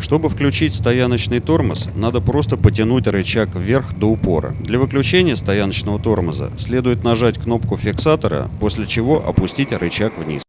Чтобы включить стояночный тормоз, надо просто потянуть рычаг вверх до упора. Для выключения стояночного тормоза следует нажать кнопку фиксатора, после чего опустить рычаг вниз.